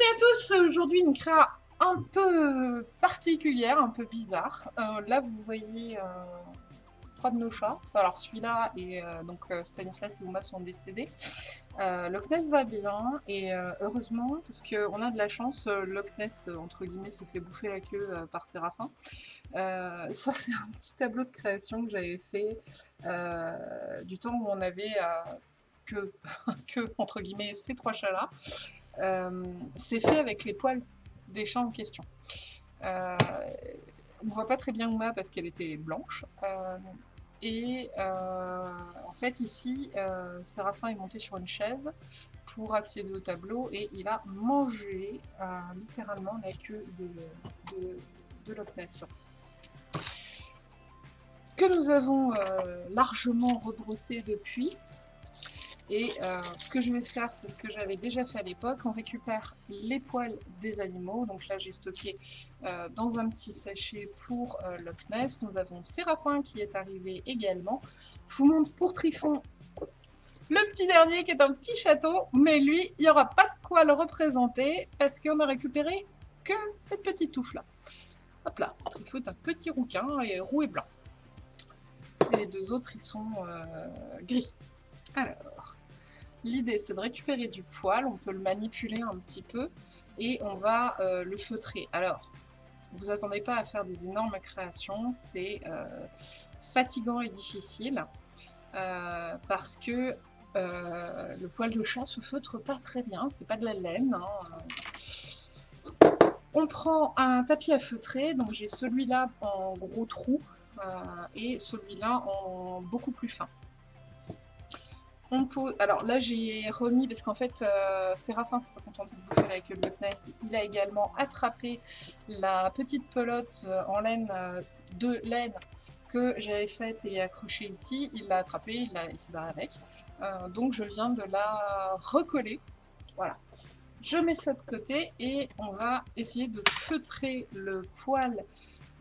et à tous, aujourd'hui une créa un peu particulière, un peu bizarre. Euh, là vous voyez euh, trois de nos chats. Alors celui-là et euh, donc Stanislas et Uma sont décédés. Loch Ness va bien et heureusement parce qu'on a de la chance, Loch Ness entre guillemets se fait bouffer la queue par Séraphin. ça c'est un petit tableau de création que j'avais fait du temps où on avait que, que entre guillemets ces trois chats là. Euh, c'est fait avec les poils des chats en question. Euh, on ne voit pas très bien Uma parce qu'elle était blanche. Euh, et en fait ici, Séraphin est monté sur une chaise pour accéder au tableau et il a mangé littéralement la queue de, de, Loch Ness que nous avons largement rebrossé depuis. Et euh, ce que je vais faire, c'est ce que j'avais déjà fait à l'époque. On récupère les poils des animaux. Donc là, j'ai stocké euh, dans un petit sachet pour euh, Loch Ness. Nous avons Séraphin qui est arrivé également. Je vous montre pour Trifon le petit dernier qui est un petit château. Mais lui, il n'y aura pas de quoi le représenter parce qu'on a récupéré que cette petite touffe-là. Hop là, Trifon est un petit rouquin et roux et blanc. Et les deux autres, ils sont gris. Alors, L'idée, c'est de récupérer du poil, on peut le manipuler un petit peu, et on va euh, le feutrer. Alors, vous attendez pas à faire des énormes créations, c'est euh, fatigant et difficile, euh, parce que le poil de chat se feutre pas très bien, c'est pas de la laine. Hein. On prend un tapis à feutrer, donc j'ai celui-là en gros trou, et celui-là en beaucoup plus fin. Alors là, j'ai remis, parce qu'en fait, euh, Séraphin s'est pas contenté de bouffer queue de Loch. Il a également attrapé la petite pelote euh, en laine, euh, de laine, que j'avais faite et accrochée ici. Il l'a attrapée, il, il s'est barré avec. donc je viens de la recoller. Voilà. Je mets ça de côté et on va essayer de feutrer le poil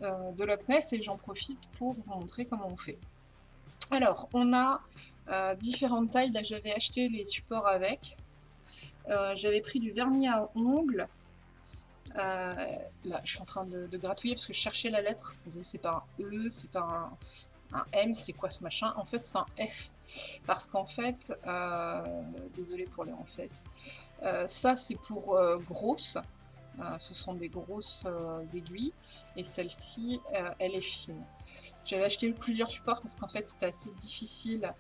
de Loch Ness et j'en profite pour vous montrer comment on fait. Alors, on a euh, différentes tailles. J'avais acheté les supports avec. Euh, j'avais pris du vernis à ongles. Euh, là, je suis en train de, gratouiller parce que je cherchais la lettre. C'est pas un E, c'est pas un, M, c'est quoi ce machin? En fait, c'est un F. Parce qu'en fait, désolé pour les en fait, ça c'est pour grosse. ce sont des grosses aiguilles. Et celle-ci, elle est fine. J'avais acheté plusieurs supports parce qu'en fait, c'était assez difficile euh,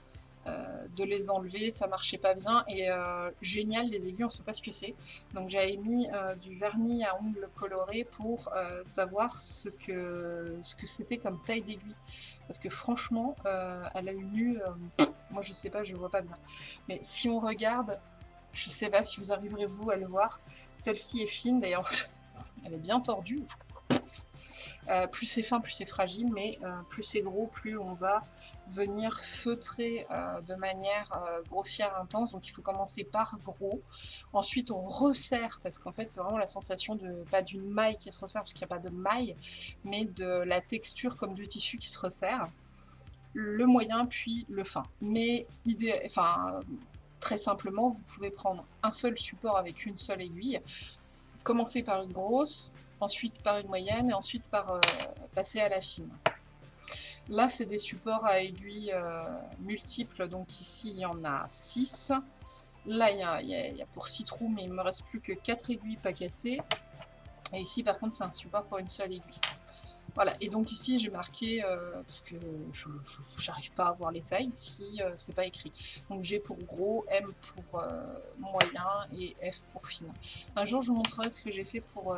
de les enlever, ça marchait pas bien. Et euh, génial, les aiguilles, on sait pas ce que c'est. Donc j'avais mis euh, du vernis à ongles coloré pour savoir ce que ce que c'était comme taille d'aiguille. Parce que franchement, elle a une nu, moi je sais pas, je vois pas bien. Mais si on regarde, je sais pas si vous arriverez vous à le voir, celle-ci est fine, d'ailleurs elle est bien tordue. Euh, plus c'est fin, plus c'est fragile, mais euh, plus c'est gros, plus on va venir feutrer euh, de manière grossière intense. Donc il faut commencer par gros. Ensuite on resserre, parce qu'en fait c'est vraiment la sensation de, pas d'une maille qui se resserre, parce qu'il n'y a pas de maille, mais de la texture comme du tissu qui se resserre. Le moyen, puis le fin. Mais idée, enfin, très simplement, vous pouvez prendre un seul support avec une seule aiguille, commencer par une grosse, ensuite par une moyenne et ensuite par euh, passer à la fine. Là, c'est des supports à aiguilles euh, multiples, donc ici, il y en a 6. Là, il y, a, pour 6 trous, mais il me reste plus que 4 aiguilles pas cassées. Et ici, par contre, c'est un support pour une seule aiguille. Voilà, et donc ici j'ai marqué, euh, parce que je n'arrive pas à voir les tailles si c'est pas écrit. Donc j'ai pour gros, M pour moyen et F pour fine. Un jour je vous montrerai ce que j'ai fait pour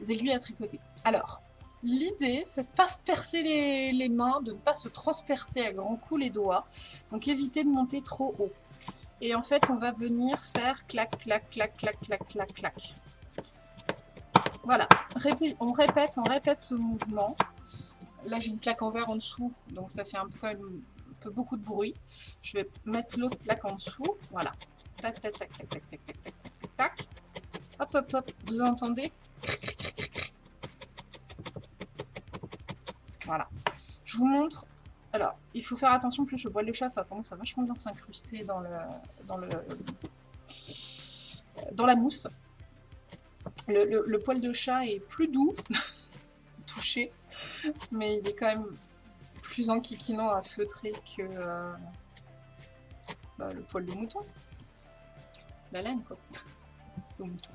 mes aiguilles à tricoter. Alors, l'idée, c'est de ne pas se percer les, mains, de ne pas se transpercer à grands coups les doigts. Donc, éviter de monter trop haut. Et en fait, on va venir faire clac, clac, clac, clac, clac, clac, clac. Voilà, on répète, on répète ce mouvement. Là, j'ai une plaque en verre en dessous, donc ça fait un peu, un peu beaucoup de bruit. Je vais mettre l'autre plaque en dessous. Voilà. Tac, tac, tac, tac, tac, tac, tac, tac, tac, tac. Hop, hop, hop. Vous entendez Voilà. Je vous montre. Alors, il faut faire attention, plus le bois de chat, ça a tendance à vachement bien s'incruster dans le, dans le, dans la mousse. Le, poil de chat est plus doux, touché, mais il est quand même plus enquiquinant à feutrer que euh, bah, le poil de mouton. La laine, quoi. Le mouton.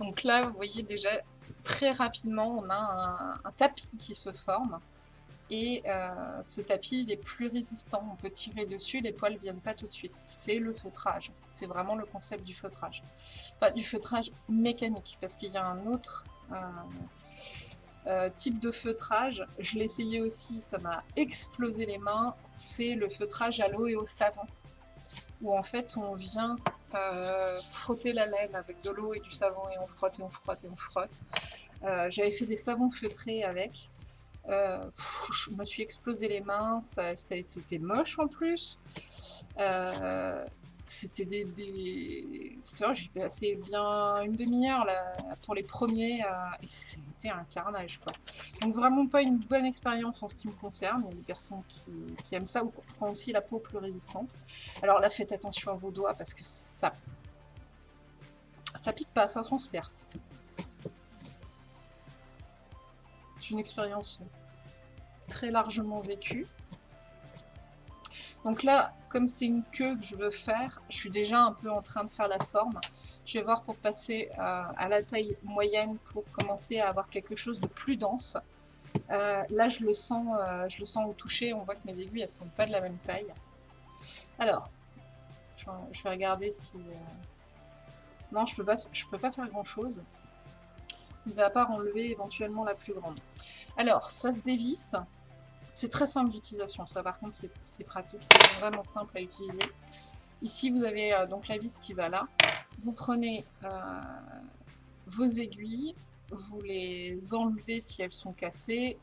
Donc là, vous voyez déjà, très rapidement, on a un tapis qui se forme. Et euh, ce tapis, il est plus résistant. On peut tirer dessus, les poils ne viennent pas tout de suite. C'est le feutrage. C'est vraiment le concept du feutrage. Enfin, du feutrage mécanique, parce qu'il y a un autre euh, euh, type de feutrage. Je l'ai essayé aussi, ça m'a explosé les mains. C'est le feutrage à l'eau et au savon. Où en fait, on vient frotter la laine avec de l'eau et du savon et on frotte et on frotte et on frotte. J'avais fait des savons feutrés avec. Euh, je me suis explosé les mains, c'était moche en plus. Euh, c'était des... des... j'ai passé bien une demi-heure pour les premiers euh, et c'était un carnage quoi. Donc vraiment pas une bonne expérience en ce qui me concerne. Il y a des personnes qui, aiment ça ou qui prennent aussi la peau plus résistante. Alors là faites attention à vos doigts parce que ça... Ça pique pas, ça transperce. Une expérience très largement vécue. Donc là, comme c'est une queue que je veux faire, je suis déjà un peu en train de faire la forme. Je vais voir pour passer euh, à la taille moyenne pour commencer à avoir quelque chose de plus dense. Euh, là, je le, sens, euh, je le sens au toucher. On voit que mes aiguilles, elles sont pas de la même taille. Alors, je vais regarder si... Non, je peux pas, je peux pas faire grand-chose. À part enlever éventuellement la plus grande. Alors, ça se dévisse. C'est très simple d'utilisation, ça par contre c'est pratique, c'est vraiment simple à utiliser. Ici vous avez euh, donc la vis qui va là. Vous prenez euh, vos aiguilles, vous les enlevez si elles sont cassées,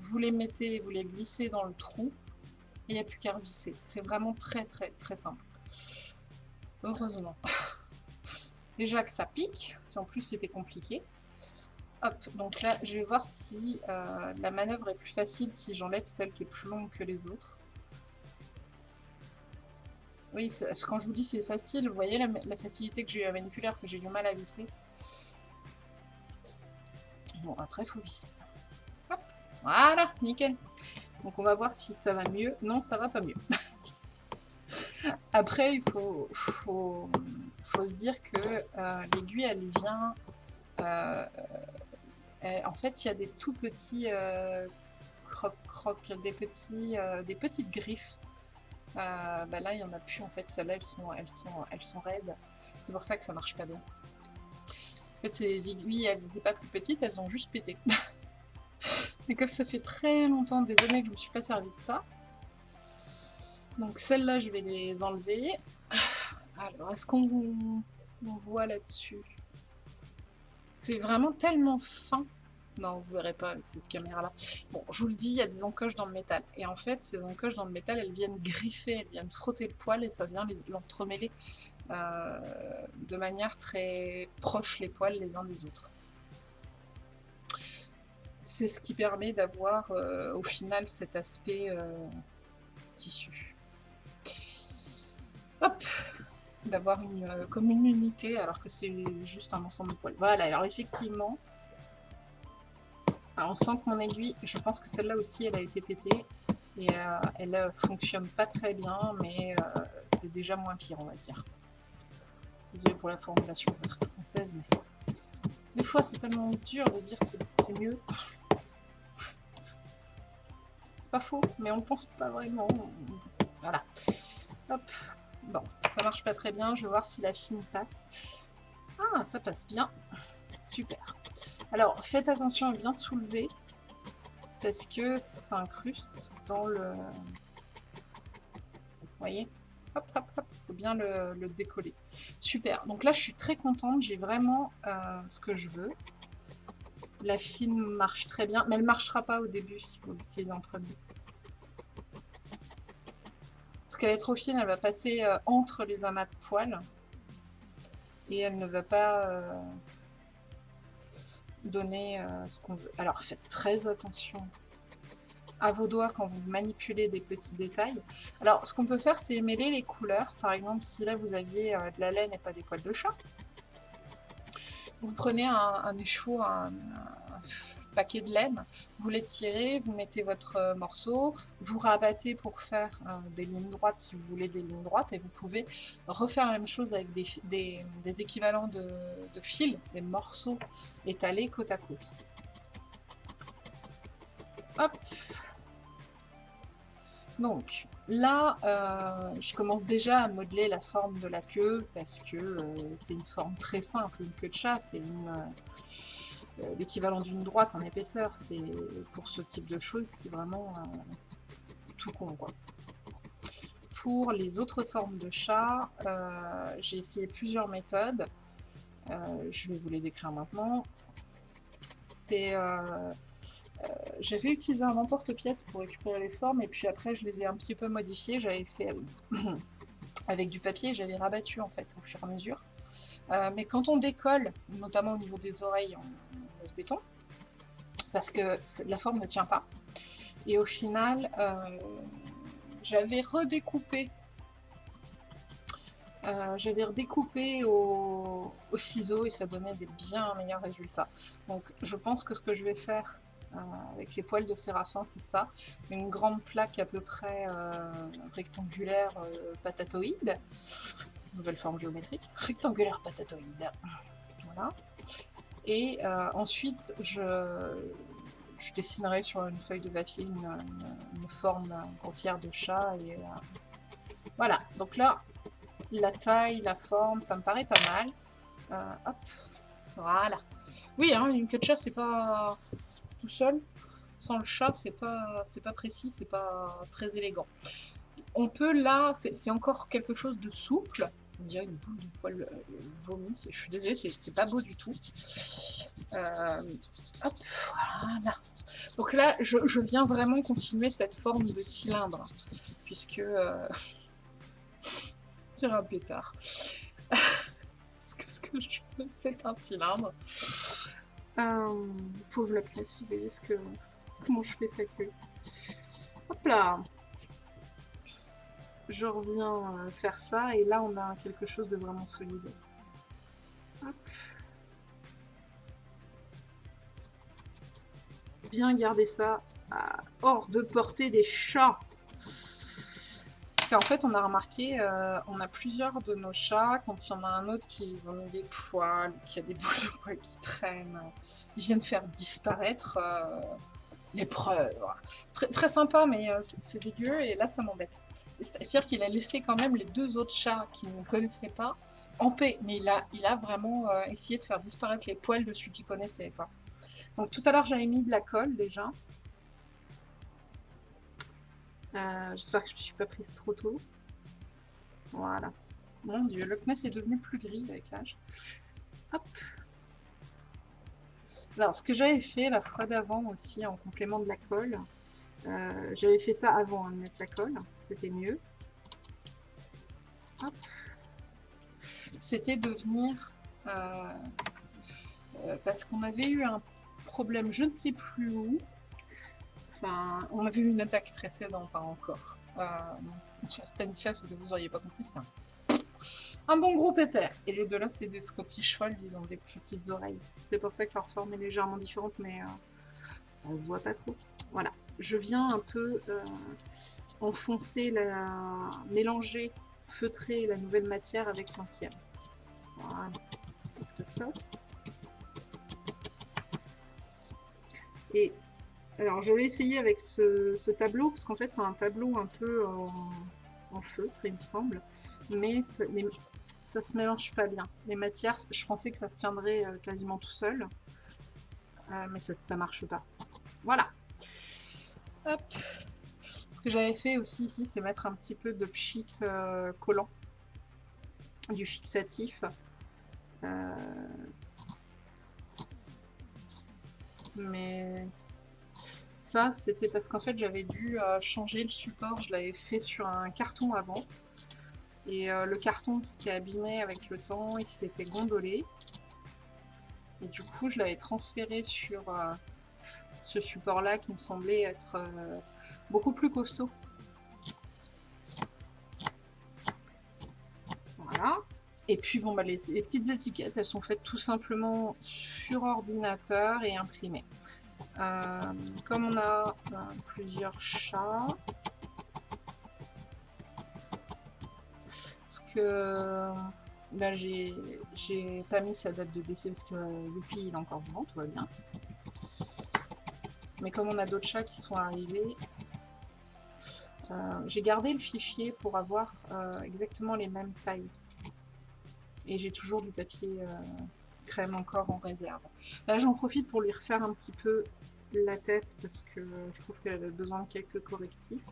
vous les mettez, vous les glissez dans le trou, et il n'y a plus qu'à revisser. C'est vraiment très très très simple. Heureusement. Déjà que ça pique, si en plus c'était compliqué. Hop, donc là, je vais voir si euh, la manœuvre est plus facile si j'enlève celle qui est plus longue que les autres. Oui, quand je vous dis c'est facile, vous voyez la, facilité que j'ai eu à manipulaire, que j'ai du mal à visser. Bon, après, il faut visser. Hop, voilà, nickel. Donc on va voir si ça va mieux. Non, ça va pas mieux. après, il faut, faut, se dire que euh, l'aiguille, elle vient... Euh, euh, en fait, il y a des tout petits euh, croc-croc, des, petits, euh, des petites griffes. Bah là, il n'y en a plus en fait. Celles-là, elles sont, elles, sont, elles sont raides. C'est pour ça que ça marche pas bien. En fait, ces aiguilles, elles n'étaient pas plus petites, elles ont juste pété. Et comme ça fait très longtemps, des années que je ne me suis pas servi de ça. Donc celles-là, je vais les enlever. Alors, est-ce qu'on voit là-dessus? C'est vraiment tellement fin. Non, vous verrez pas avec cette caméra-là. Bon, je vous le dis, il y a des encoches dans le métal. Et en fait, ces encoches dans le métal, elles viennent griffer, elles viennent frotter le poil et ça vient l'entremêler euh, de manière très proche les poils les uns des autres. C'est ce qui permet d'avoir euh, au final cet aspect euh, tissu. Hop d'avoir une, euh, comme une unité alors que c'est juste un ensemble de poils. Voilà, alors effectivement, on sent que mon aiguille, je pense que celle-là aussi, elle a été pétée. Et euh, elle euh, fonctionne pas très bien, mais c'est déjà moins pire, on va dire. Désolée pour la formulation très française, mais... Des fois, c'est tellement dur de dire c'est mieux. c'est pas faux, mais on pense pas vraiment. Voilà. Hop. Bon, ça marche pas très bien. Je vais voir si la fine passe. Ah, ça passe bien. Super. Alors, faites attention à bien soulever. Parce que ça incruste dans le... Vous voyez Hop, hop, hop. Faut bien le, décoller. Super. Donc là, je suis très contente. J'ai vraiment euh, ce que je veux. La fine marche très bien. Mais elle ne marchera pas au début si vous l'utilisez en premier qu'elle est trop fine, elle va passer euh, entre les amas de poils. Et elle ne va pas euh, donner euh, ce qu'on veut. Alors faites très attention à vos doigts quand vous manipulez des petits détails. Alors, ce qu'on peut faire, c'est mêler les couleurs. Par exemple, si là, vous aviez de la laine et pas des poils de chat, vous prenez un, écheveau, un, paquet de laine, vous l'étirez, vous mettez votre euh, morceau, vous rabattez pour faire euh, des lignes droites si vous voulez des lignes droites, et vous pouvez refaire la même chose avec des, équivalents de, de fils, des morceaux étalés côte à côte. Hop donc, là, euh, je commence déjà à modeler la forme de la queue parce que c'est une forme très simple, une queue de chat, c'est euh, l'équivalent d'une droite en épaisseur. C'est Pour ce type de choses, c'est vraiment tout con, quoi. Pour les autres formes de chat, j'ai essayé plusieurs méthodes. je vais vous les décrire maintenant. C'est euh, j'avais utilisé un emporte-pièce pour récupérer les formes, et puis après je les ai un petit peu modifiées. J'avais fait avec du papier, j'avais rabattu en fait au fur et à mesure. Euh, mais quand on décolle, notamment au niveau des oreilles béton, parce que la forme ne tient pas, et au final, euh, j'avais redécoupé j'avais redécoupé au, au, ciseau et ça donnait des bien meilleurs résultats. Donc je pense que ce que je vais faire, euh, avec les poils de séraphin, c'est ça. Une grande plaque à peu près euh, rectangulaire euh, patatoïde. Nouvelle forme géométrique. Rectangulaire patatoïde. Voilà. Et ensuite, je, dessinerai sur une feuille de papier une, forme grossière de chat. Et, voilà. Donc là, la taille, la forme, ça me paraît pas mal. hop. Voilà. Oui, hein, une queue de chat, c'est pas tout seul. Sans le chat, c'est pas, pas précis, c'est pas très élégant. On peut là, c'est encore quelque chose de souple. On dirait une boule de poil euh, vomi. Je suis désolée, c'est pas beau du tout. Euh, hop, voilà. Donc là, je, viens vraiment continuer cette forme de cylindre. Puisque... Euh... c'est un pétard. ce que je veux, c'est un cylindre? Euh, pauvre la classe, vous voyez ce que, comment je fais sa queue? Hop là Je reviens euh, faire ça, et là on a quelque chose de vraiment solide. Bien garder ça hors de portée des chats. Qu'en fait, on a remarqué, euh, on a plusieurs de nos chats, quand il y en a un autre qui vomit des poils, qui a des boules de poils qui traînent, ils viennent faire disparaître euh, l'épreuve. Très, très sympa, mais euh, c'est dégueu, et là, ça m'embête. C'est-à-dire qu'il a laissé quand même les deux autres chats qu'il ne connaissait pas en paix, mais il a, il a vraiment essayé de faire disparaître les poils de celui qu'il connaissait. pas. Donc tout à l'heure, j'avais mis de la colle, déjà. Euh, j'espère que je ne me suis pas prise trop tôt. Voilà. Mon dieu, le Kness est devenu plus gris avec l'âge. Hop. Alors, ce que j'avais fait la fois d'avant aussi, en complément de la colle, euh, j'avais fait ça avant hein, de mettre la colle, c'était mieux. C'était de venir... Euh, parce qu'on avait eu un problème, je ne sais plus où, on avait eu une attaque précédente hein, encore. Euh, sur vous n'auriez pas compris, c'était un... bon gros pépère. Et les deux là, c'est des Scottish Fold, ils ont des petites oreilles. C'est pour ça que leur forme est légèrement différente, mais euh, ça se voit pas trop. Voilà, je viens un peu euh, enfoncer, la... mélanger, feutrer la nouvelle matière avec l'ancienne. Voilà, toc toc toc. Et alors, je vais essayer avec ce, tableau, parce qu'en fait, c'est un tableau un peu en, feutre, il me semble. Mais, ça se mélange pas bien. Les matières, je pensais que ça se tiendrait euh, quasiment tout seul. Euh, mais ça, marche pas. Voilà. Hop. Ce que j'avais fait aussi ici, c'est mettre un petit peu de pchit euh, collant. Du fixatif. Mais ça, c'était parce qu'en fait, j'avais dû changer le support. Je l'avais fait sur un carton avant. Et euh, le carton s'était abîmé avec le temps, il s'était gondolé. Et du coup, je l'avais transféré sur, euh, ce support-là qui me semblait être beaucoup plus costaud. Voilà. Et puis, bon, bah, les, petites étiquettes, elles sont faites tout simplement sur ordinateur et imprimées. Euh, comme on a euh, plusieurs chats, que là j'ai pas mis sa date de décès parce que Youpi il est encore vivant, tout va bien. Mais comme on a d'autres chats qui sont arrivés, euh, j'ai gardé le fichier pour avoir exactement les mêmes tailles. Et j'ai toujours du papier euh, crème encore en réserve. Là, j'en profite pour lui refaire un petit peu la tête parce que je trouve qu'elle avait besoin de quelques correctifs.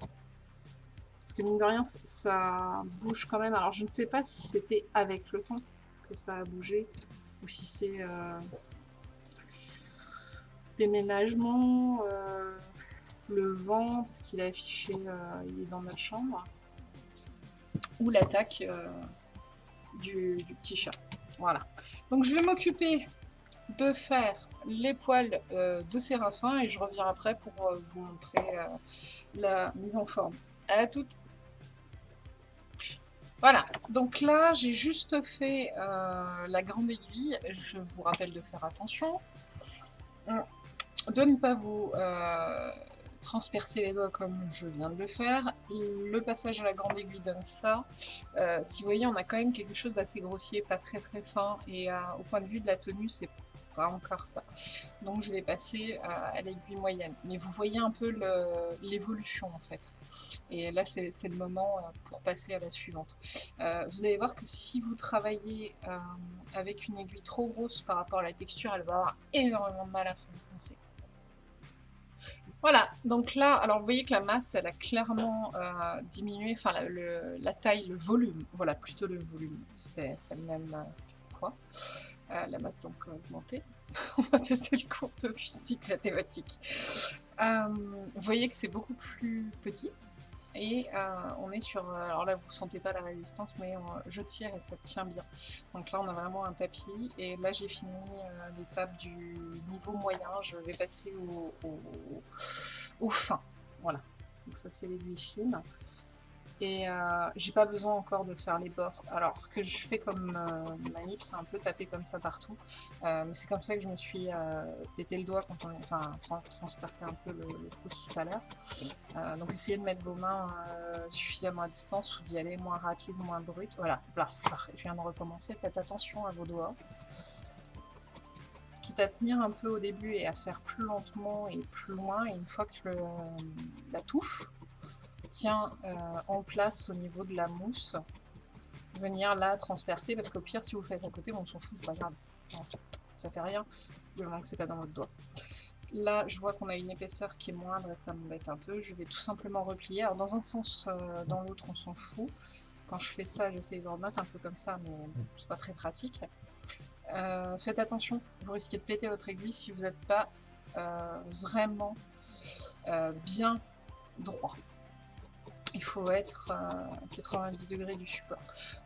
Parce que mine de rien, ça bouge quand même. Alors, je ne sais pas si c'était avec le temps que ça a bougé ou si c'est euh, déménagement, euh, le vent, parce qu'il a affiché, il est dans notre chambre, ou l'attaque du, petit chat. Voilà. Donc je vais m'occuper de faire les poils euh, de Séraphin et je reviens après pour euh, vous montrer euh, la mise en forme. À toutes Voilà, donc là j'ai juste fait la grande aiguille, je vous rappelle de faire attention, de ne pas vous transpercer les doigts comme je viens de le faire. Le passage à la grande aiguille donne ça. Euh, si vous voyez, on a quand même quelque chose d'assez grossier, pas très très fin, et euh, au point de vue de la tenue, c'est pas encore ça. Donc je vais passer à, l'aiguille moyenne. Mais vous voyez un peu l'évolution en fait. Et là, c'est le moment euh, pour passer à la suivante. vous allez voir que si vous travaillez avec une aiguille trop grosse par rapport à la texture, elle va avoir énormément de mal à s'enfoncer. Voilà, donc là, alors vous voyez que la masse, elle a clairement euh, diminué, enfin la, taille, le volume, voilà, plutôt le volume, c'est le même euh, quoi. Euh, la masse donc a augmenté. On va passer le cours de physique mathématique. vous voyez que c'est beaucoup plus petit. Et euh, on est sur, euh, alors là vous sentez pas la résistance, mais je tire et ça tient bien. Donc là on a vraiment un tapis, et là j'ai fini euh, l'étape du niveau moyen, je vais passer au, au fin. Voilà, donc ça c'est l'aiguille fine. Et euh, j'ai pas besoin encore de faire les bords. Alors ce que je fais comme euh, manip, c'est un peu taper comme ça partout. Euh, mais c'est comme ça que je me suis pété le doigt quand on. Enfin, transpercé un peu le, pouce tout à l'heure. donc essayez de mettre vos mains suffisamment à distance ou d'y aller moins rapide, moins brut. Voilà, là, je viens de recommencer. Faites attention à vos doigts. Quitte à tenir un peu au début et à faire plus lentement et plus loin. Et une fois que la touffe tient euh, en place au niveau de la mousse, venir là transpercer, parce qu'au pire, si vous faites à côté, on s'en fout, pas grave. Ça fait rien, du moment que c'est pas dans votre doigt. Là, je vois qu'on a une épaisseur qui est moindre et ça m'embête un peu. Je vais tout simplement replier. Alors, dans un sens, euh, dans l'autre, on s'en fout. Quand je fais ça, j'essaie de remettre un peu comme ça, mais c'est pas très pratique. Euh, faites attention, vous risquez de péter votre aiguille si vous n'êtes pas vraiment bien droit il faut être à 90 degrés du support.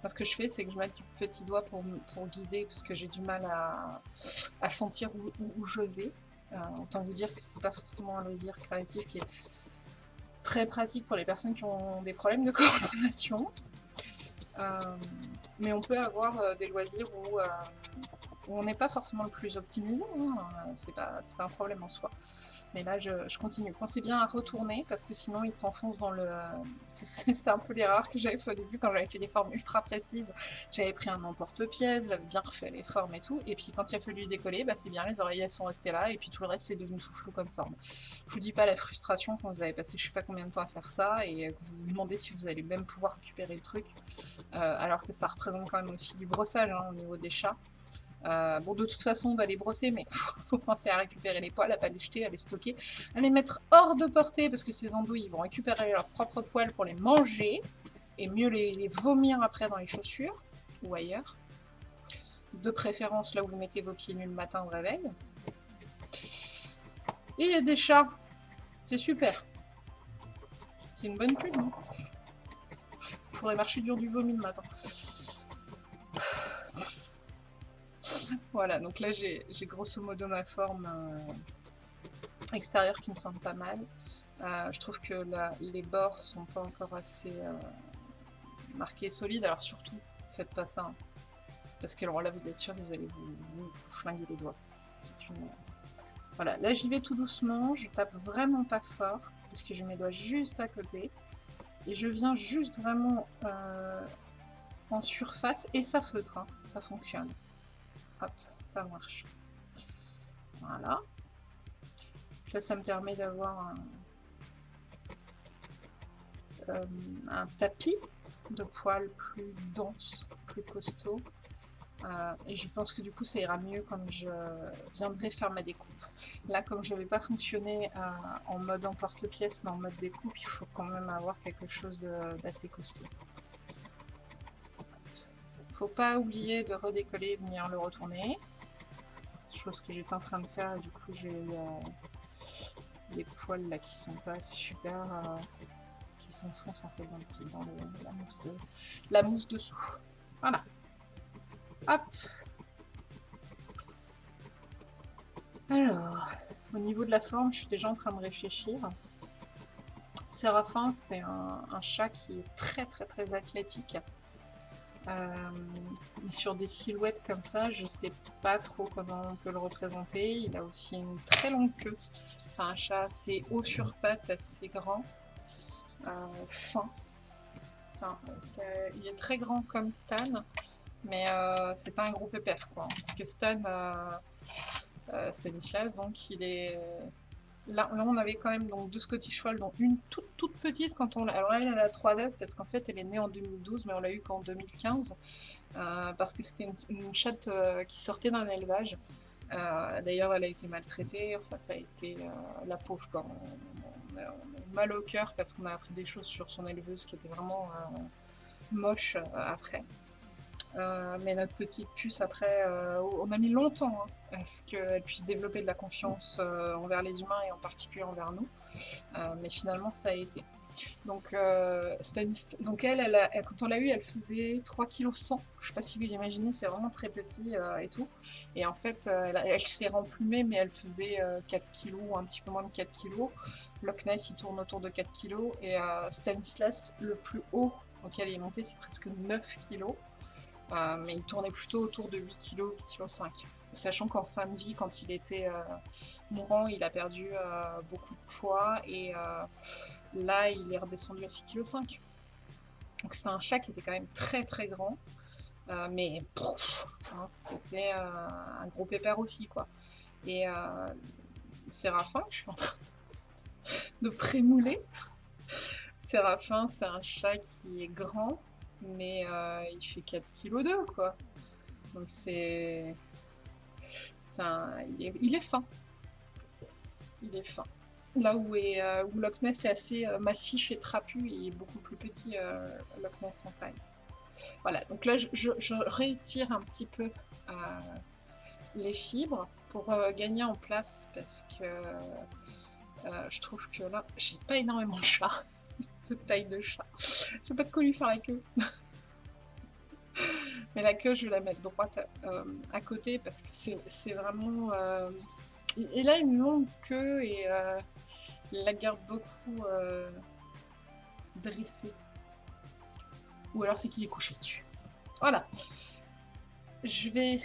Moi, ce que je fais, c'est que je mets du petit doigt pour, guider, parce que j'ai du mal à, sentir où, je vais. Euh, autant vous dire que c'est pas forcément un loisir créatif qui est très pratique pour les personnes qui ont des problèmes de coordination. Euh, mais on peut avoir euh, des loisirs où, on n'est pas forcément le plus optimisé, hein. c'est pas un problème en soi. Mais là, je, continue. Pensez bien à retourner, parce que sinon, il s'enfonce dans le... C'est un peu l'erreur que j'avais fait au début, quand j'avais fait des formes ultra précises. J'avais pris un emporte-pièce, j'avais bien refait les formes et tout, et puis quand il a fallu décoller, bah, c'est bien, les oreilles, elles sont restées là, et puis tout le reste, c'est devenu tout flou comme forme. Je vous dis pas la frustration quand vous avez passé je sais pas combien de temps à faire ça, et que vous vous demandez si vous allez même pouvoir récupérer le truc, euh, alors que ça représente quand même aussi du brossage hein, au niveau des chats. Euh, bon, de toute façon, on va les brosser, mais faut, faut penser à récupérer les poils, à pas les jeter, à les stocker, à les mettre hors de portée, parce que ces andouilles, ils vont récupérer leurs propres poils pour les manger, et mieux les, vomir après dans les chaussures, ou ailleurs. De préférence là où vous mettez vos pieds nus le matin au réveil. Et il y a des chats. C'est super. C'est une bonne pluie, non Je pourrais marcher dur du vomi le matin. Voilà, donc là j'ai grosso modo ma forme euh, extérieur qui me semble pas mal. je trouve que les bords sont pas encore assez marqués solides, alors surtout, faites pas ça. Hein. Parce que alors là, vous êtes sûr vous allez vous, flinguer les doigts. Voilà, là j'y vais tout doucement, je tape vraiment pas fort, parce que j'ai mes doigts juste à côté. Et je viens juste vraiment euh, en surface, et ça feutre, hein. ça fonctionne. Hop, ça marche. Voilà. Là, ça me permet d'avoir un, euh, un tapis de poils plus dense, plus costaud. Euh, et je pense que du coup ça ira mieux quand je viendrai faire ma découpe. Là comme je ne vais pas fonctionner euh, en mode emporte-pièce mais en mode découpe, il faut quand même avoir quelque chose d'assez costaud. Faut pas oublier de redécoller et venir le retourner. Chose que j'étais en train de faire et du coup j'ai euh, des poils là qui sont pas super... qui s'enfoncent en fait dans, dans la, mousse de, la mousse dessous. Voilà. Hop. Alors, au niveau de la forme, je suis déjà en train de réfléchir. Séraphin, c'est un, chat qui est très très très athlétique. Euh, sur des silhouettes comme ça, je sais pas trop comment on peut le représenter. Il a aussi une très longue queue. C'est un chat assez haut sur pattes, assez grand, euh, fin. il est très grand comme Stan, mais euh, c'est pas un gros pépère, quoi. Parce que Stan, Stanislas, donc il est... Là, on avait quand même donc, deux Scottish Fold, dont une toute toute petite quand on Alors là, elle a la 3 dates parce qu'en fait, elle est née en 2012, mais on l'a eu qu'en 2015. parce que c'était une, chatte qui sortait d'un élevage. D'ailleurs, elle a été maltraitée. Enfin, ça a été la pauvre, quoi. On, a, mal au cœur parce qu'on a appris des choses sur son éleveuse qui étaient vraiment moches après. Euh, mais notre petite puce, après, euh, on a mis longtemps hein, à ce qu'elle puisse développer de la confiance euh, envers les humains et en particulier envers nous. mais finalement, ça a été. Donc, donc elle, quand on l'a eu, elle faisait 3 kg 100. Je sais pas si vous imaginez, c'est vraiment très petit et tout. Et en fait, elle, s'est remplumée, mais elle faisait 4 kg, un petit peu moins de 4 kg. Loch Ness, il tourne autour de 4 kg. Et Stanislas, le plus haut auquel il est monté, c'est presque 9 kg. Euh, mais il tournait plutôt autour de 8 kg, 8 kg 5 Sachant qu'en fin de vie, quand il était euh, mourant, il a perdu euh, beaucoup de poids et là, il est redescendu à 6 kg 5 Donc c'était un chat qui était quand même très très grand, mais hein, c'était un gros pépère aussi quoi. Et Séraphin, je suis en train de prémouler. Séraphin, c'est un chat qui est grand, mais euh, il fait 4 kg 2 quoi. Donc c'est... Il, est... il est fin. Il est fin. Là où, est, euh, où Loch Ness est assez euh, massif et trapu, il est beaucoup plus petit Loch Ness en taille. Voilà, donc là je, je, un petit peu les fibres pour gagner en place parce que je trouve que là j'ai pas énormément de chats taille de chat. J'ai pas de quoi lui faire la queue. Mais la queue, je vais la mettre droite euh, à côté parce que c'est vraiment... Euh, et là, une longue queue et euh, il la garde beaucoup dressée. Ou alors c'est qu'il est couché dessus. Voilà. Je vais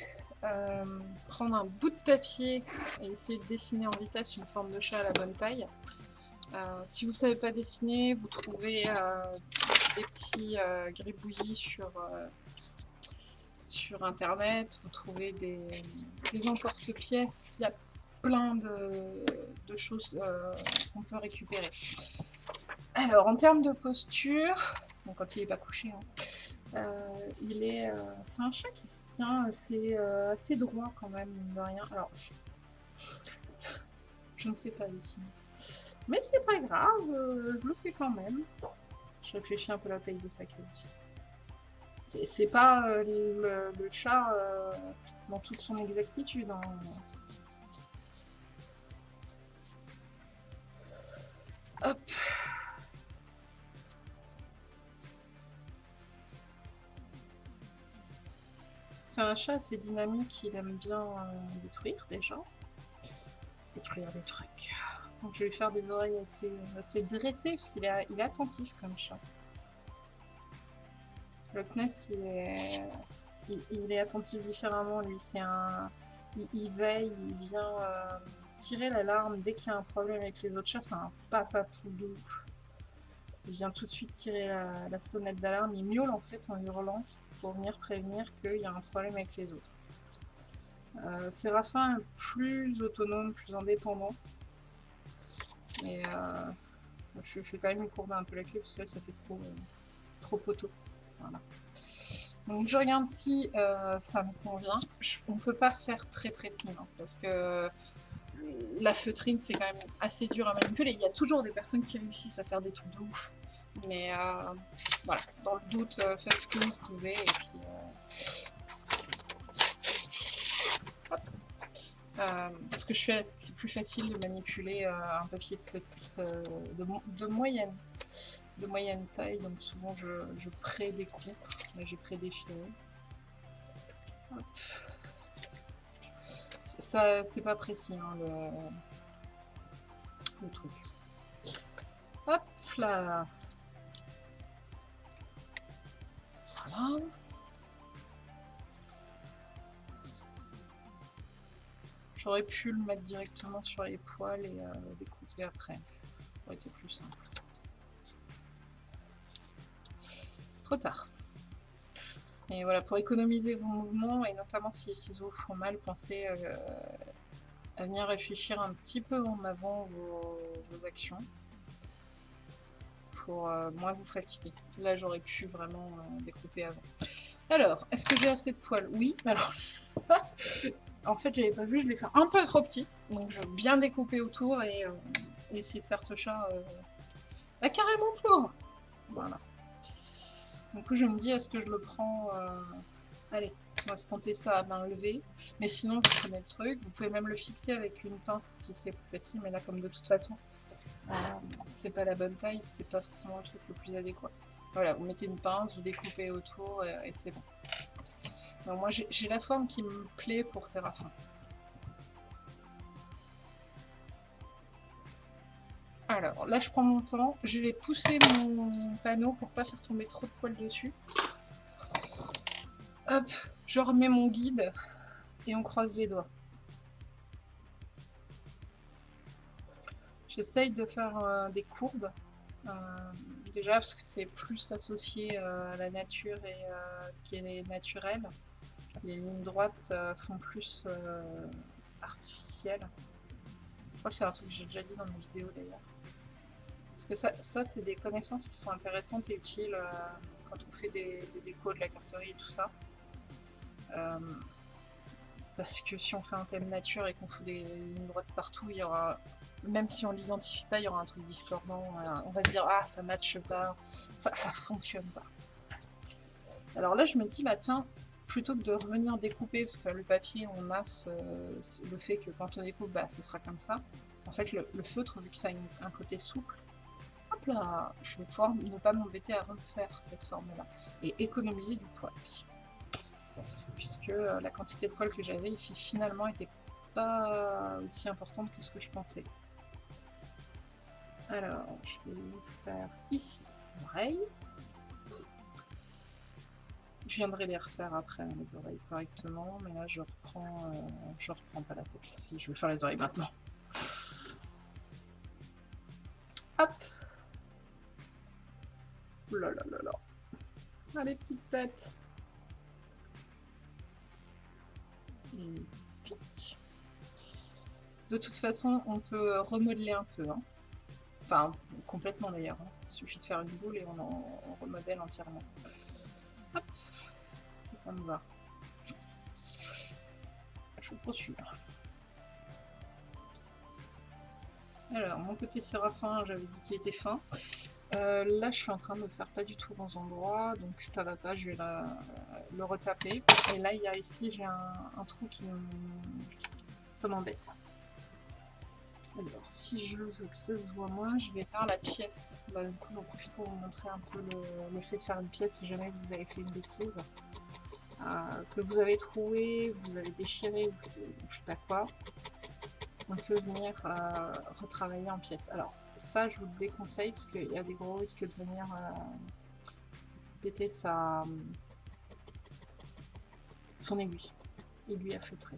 prendre un bout de papier et essayer de dessiner en vitesse une forme de chat à la bonne taille. Euh, si vous ne savez pas dessiner, vous trouvez euh, des petits euh, gribouillis sur, sur internet, vous trouvez des, des emporte-pièces, il y a plein de, choses qu'on peut récupérer. Alors, en termes de posture, quand il n'est pas couché, hein, il est, c'est un chat qui se tient assez, assez droit quand même, de rien. Alors, je ne sais pas dessiner. Mais c'est pas grave, euh, je le fais quand même. Je réfléchis un peu la taille de sa queue aussi. C'est pas euh, le, chat euh, dans toute son exactitude. Hein. Hop. C'est un chat assez dynamique, il aime bien détruire déjà. Détruire des trucs. Donc je vais lui faire des oreilles assez, dressées, parce qu'il est, attentif comme chat. Le Kness, il est, attentif différemment, lui. C'est un... Il, veille, il vient euh, tirer l'alarme dès qu'il y a un problème avec les autres chats. C'est un papa de Il vient tout de suite tirer la, sonnette d'alarme. Il miaule en fait en hurlant pour venir prévenir qu'il y a un problème avec les autres. Euh, Séraphin est plus autonome, plus indépendant. Et euh, je, fais quand même une courbe un peu la queue parce que là ça fait trop, euh, trop poteau. Voilà. Donc je regarde si euh, ça me convient. on ne peut pas faire très précis hein, parce que la feutrine c'est quand même assez dur à manipuler. Il y a toujours des personnes qui réussissent à faire des trucs de ouf. Mais voilà, dans le doute, faites ce que vous pouvez et puis Euh, ce que je fais c'est plus facile de manipuler euh, un papier de petite, euh, de, moyenne, de moyenne taille. Donc souvent je, je pré-découpe. Là j'ai pré-défilé. Ça, c'est pas précis hein, le, le truc. Hop là. Voilà. J'aurais pu le mettre directement sur les poils et euh, découper après. Ça aurait été plus simple. Trop tard. Et voilà, pour économiser vos mouvements, et notamment si les ciseaux font mal, pensez euh, à venir réfléchir un petit peu en avant vos, actions pour euh, moins vous fatiguer. Là, j'aurais pu vraiment découper avant. Alors, est-ce que j'ai assez de poils? Oui, alors... En fait, j'avais pas vu, je l'ai fait un peu trop petit. Donc, je vais bien découper autour et euh, essayer de faire ce chat euh, bah, carrément flou. Voilà. Du coup, je me dis, est-ce que je le prends... Euh, allez, on va se tenter ça à main levée. Mais sinon, vous prenez le truc. Vous pouvez même le fixer avec une pince si c'est plus facile. Mais là, comme de toute façon, c'est pas la bonne taille, c'est pas forcément le truc le plus adéquat. Voilà, vous mettez une pince, vous découpez autour et c'est bon moi, j'ai la forme qui me plaît pour Séraphin. Alors, là, je prends mon temps. Je vais pousser mon panneau pour pas faire tomber trop de poils dessus. Hop, je remets mon guide et on croise les doigts. J'essaye de faire euh, des courbes. Euh, déjà parce que c'est plus associé euh, à la nature et à ce qui est naturel. Les lignes droites font plus euh, artificielles. Je crois que c'est un truc que j'ai déjà dit dans mes vidéos d'ailleurs. Parce que ça, c'est des connaissances qui sont intéressantes et utiles euh, quand on fait des, décos de la carterie et tout ça. Euh, parce que si on fait un thème nature et qu'on fout des lignes droites partout, il y aura, même si on l'identifie pas, il y aura un truc discordant. On va se dire, ah, ça matche pas, ça, ça fonctionne pas. Alors là, je me dis, bah tiens, plutôt que de revenir découper, parce que le papier, on a le fait que quand on découpe, bah, ce sera comme ça. En fait, le, feutre, vu que ça a un côté souple, hop là, je vais pouvoir ne pas m'embêter à refaire cette forme-là. Et économiser du poil. Puisque euh, la quantité de poils que j'avais ici, finalement, était pas aussi importante que ce que je pensais. Alors, je vais faire ici l'oreille. Je viendrai les refaire après, les oreilles correctement, mais là je reprends, euh, je reprends pas la tête. Si, je vais faire les oreilles maintenant. Hop là là là là Allez, petite tête De toute façon, on peut remodeler un peu. Hein. Enfin, complètement d'ailleurs. Hein. Il suffit de faire une boule et on, en, remodèle entièrement. Ça me va. Je poursuis. Alors, mon côté séraphin, j'avais dit qu'il était fin. Euh, là, je suis en train de me faire pas du tout bons endroits, donc ça va pas, je vais le retaper. Et là, il y ici, j'ai un, trou qui. Ça m'embête. Alors, si je veux que ça se voit moins, je vais faire la pièce. Bah, du coup, j'en profite pour vous montrer un peu le, le, fait de faire une pièce si jamais vous avez fait une bêtise. Euh, que vous avez trouvé, que vous avez déchiré, ou je sais pas quoi. on peut venir euh, retravailler en pièces. Alors, ça, je vous le déconseille parce qu'il y a des gros risques de venir euh, péter sa, son aiguille. Aiguille à feutrer.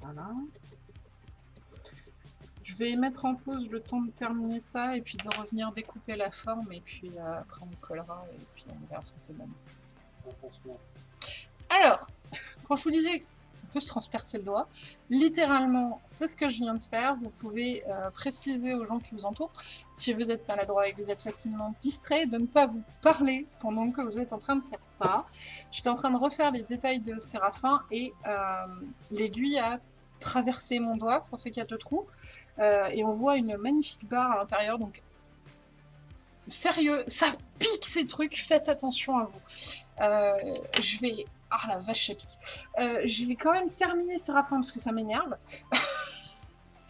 Voilà. Je vais mettre en pause le temps de terminer ça et puis de revenir découper la forme et puis euh, après on collera et puis on verra ce que c'est bon. Alors, quand je vous disais qu'on peut se transpercer le doigt, littéralement, c'est ce que je viens de faire. Vous pouvez euh, préciser aux gens qui vous entourent, si vous êtes maladroit et que vous êtes facilement distrait, de ne pas vous parler pendant que vous êtes en train de faire ça. J'étais en train de refaire les détails de Séraphin et euh, l'aiguille a traversé mon doigt, c'est pour ça qu'il y a deux trous. Euh, et on voit une magnifique barre à l'intérieur, donc sérieux, ça pique ces trucs, faites attention à vous. je vais ah la vache, ça pique. Euh, je vais quand même terminer Séraphin parce que ça m'énerve.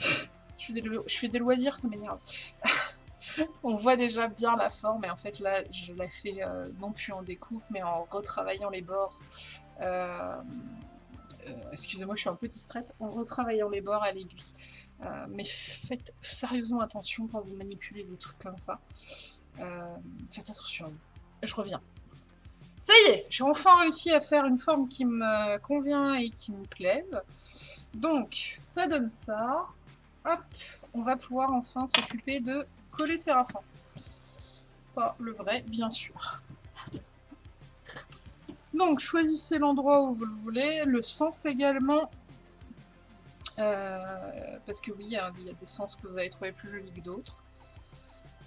je, fais des loisirs, ça m'énerve. On voit déjà bien la forme et en fait là je la fais euh, non plus en découpe mais en retravaillant les bords. Euh, excusez-moi je suis un peu distraite. En retravaillant les bords à l'aiguille. mais faites sérieusement attention quand vous manipulez des trucs comme ça. faites attention Je reviens. Ça y est, j'ai enfin réussi à faire une forme qui me convient et qui me plaise. Donc, ça donne ça. Hop, on va pouvoir enfin s'occuper de coller Séraphin. Pas le vrai, bien sûr. Donc, choisissez l'endroit où vous le voulez. Le sens également. Euh, parce que oui, il y, a des sens que vous allez trouver plus jolis que d'autres.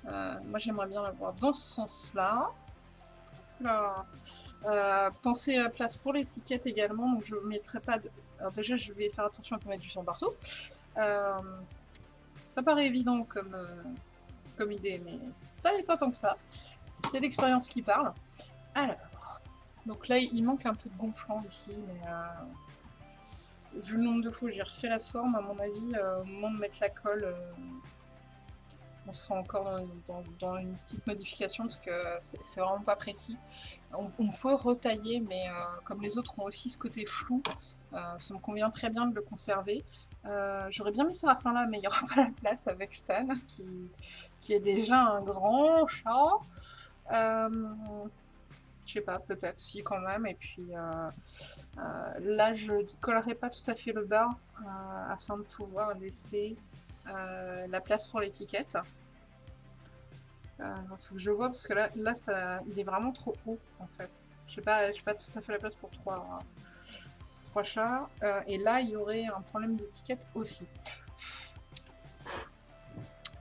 Euh, moi, j'aimerais bien l'avoir dans ce sens-là. Euh, pensez à la place pour l'étiquette également, donc je ne mettrai pas de... Alors déjà, je vais faire attention à ne pas mettre du sang partout. Ça paraît évident comme, comme idée, mais ça n'est pas tant que ça. C'est l'expérience qui parle. Alors, donc là, il manque un peu de gonflant ici, mais vu le nombre de fois que j'ai refait la forme, à mon avis, au moment de mettre la colle, on sera encore dans, une petite modification parce que c'est vraiment pas précis. On, peut retailler, mais euh, comme les autres ont aussi ce côté flou, euh, ça me convient très bien de le conserver. Euh, j'aurais bien mis ça à la fin là, mais il n'y aura pas la place avec Stan, qui, qui est déjà un grand chat. Je sais pas, peut-être si quand même. Et puis là, je collerai pas tout à fait le bas afin de pouvoir laisser la place pour l'étiquette. Euh, faut que je vois parce que là, là ça, il est vraiment trop haut en fait. Je sais pas, pas tout à fait la place pour trois, trois chats. Euh, et là, il y aurait un problème d'étiquette aussi.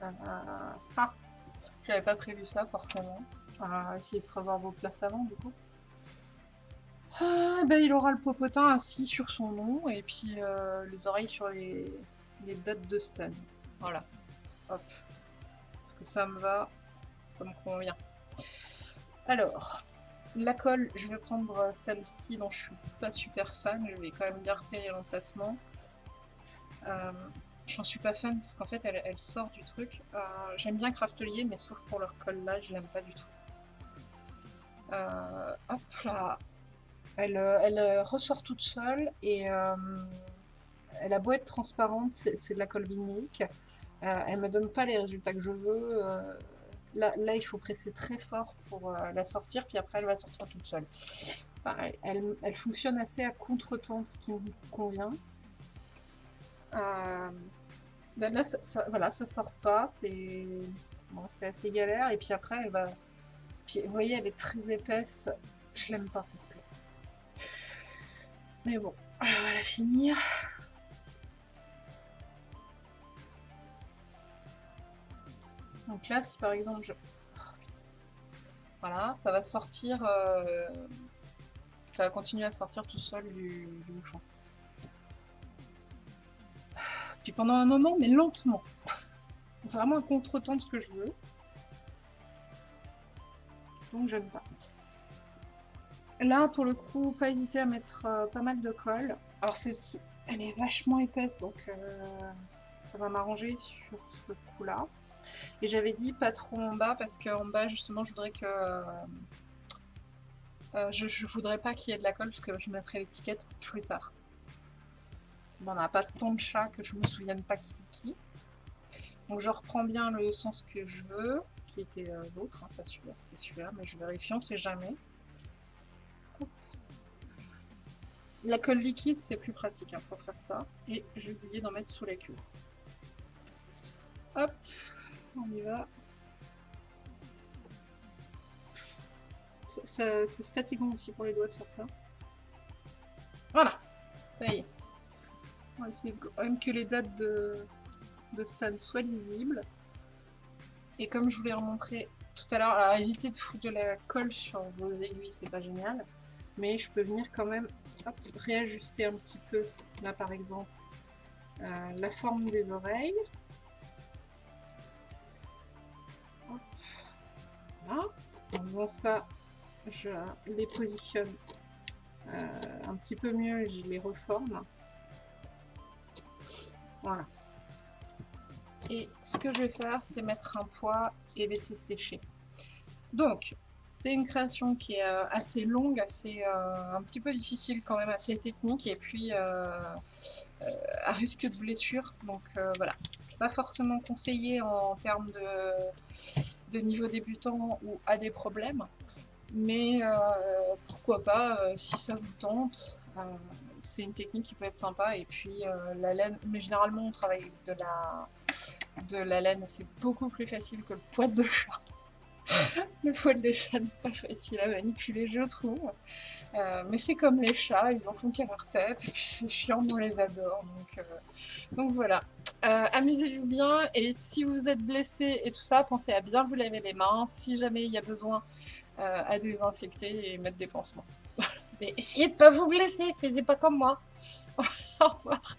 Euh, ah, j'avais pas prévu ça forcément. Euh, essayez de prévoir vos places avant du coup. ben, il aura le popotin assis sur son nom et puis les oreilles sur les, dates de Stan. Voilà. Hop. Est-ce que ça me va? Ça me convient. Alors, la colle, je vais prendre celle-ci dont je suis pas super fan, je vais quand même bien repérer l'emplacement. Euh, J'en suis pas fan parce qu'en fait elle, sort du truc. Euh, j'aime bien Craftelier mais sauf pour leur colle là, je l'aime pas du tout. Euh, hop là, elle, elle, ressort toute seule et euh, elle a beau être transparente, c'est de la colle elle me donne pas les résultats que je veux Là, il faut presser très fort pour euh, la sortir, puis après elle va sortir toute seule. elle, fonctionne assez à contre-temps, ce qui me convient. Euh, là, ça, voilà, sort pas, c'est bon, assez galère, et puis après elle va... Vous voyez, elle est très épaisse, je l'aime pas cette clé. Mais bon, on va la finir. Donc là, si par exemple je... Voilà, ça va sortir... Euh, ça va continuer à sortir tout seul du, bouchon. Puis pendant un moment, mais lentement. Vraiment un contre-temps de ce que je veux. J'aime pas. Là, pour le coup, pas hésiter à mettre euh, pas mal de colle. Alors celle-ci, elle est vachement épaisse, donc euh, ça va m'arranger sur ce coup-là. Et j'avais dit pas trop en bas parce qu'en bas justement je voudrais que Euh, je voudrais pas qu'il y ait de la colle parce que je mettrai l'étiquette plus tard. on n'a pas tant de chats que je me souvienne pas qui qui. Donc je reprends bien le sens que je veux, qui était euh, l'autre, hein, pas celui-là, c'était celui-là, mais je vérifie, on sait jamais. La colle liquide, c'est plus pratique hein, pour faire ça. Et j'ai oublié d'en mettre sous la queue. Hop, on y va. C'est fatigant aussi pour les doigts de faire ça. Voilà, ça y est. On va essayer de, quand même que les dates de, de soient lisibles. Et comme je vous l'ai remontré tout à l'heure, alors évitez de foutre de la colle sur vos aiguilles, c'est pas génial. Mais je peux venir quand même réajuster un petit peu, là par exemple, euh, la forme des oreilles. Voilà. En faisant ça, je les positionne euh, un petit peu mieux et je les reforme. Voilà. Et ce que je vais faire, c'est mettre un poids et laisser sécher. Donc, c'est une création qui est euh, assez longue, assez euh, un petit peu difficile quand même, assez technique et puis euh, à risque de blessure. Donc voilà, pas forcément conseillé en, termes de, de, niveau débutant ou à des problèmes. Mais pourquoi pas, si ça vous tente, c'est une technique qui peut être sympa. Et puis la laine, mais généralement on travaille de la, de la laine, c'est beaucoup plus facile que le poil de chat. le poil des chats n'est pas facile à manipuler, je trouve. Euh, mais c'est comme les chats, ils en font qu'à leur tête, et puis c'est chiant, on les adore. Donc, euh, donc voilà. Euh, amusez-vous bien, et si vous êtes blessé et tout ça, pensez à bien vous laver les mains, si jamais il y a besoin à désinfecter et mettre des pansements. mais essayez de pas vous blesser, faites pas comme moi. Au revoir.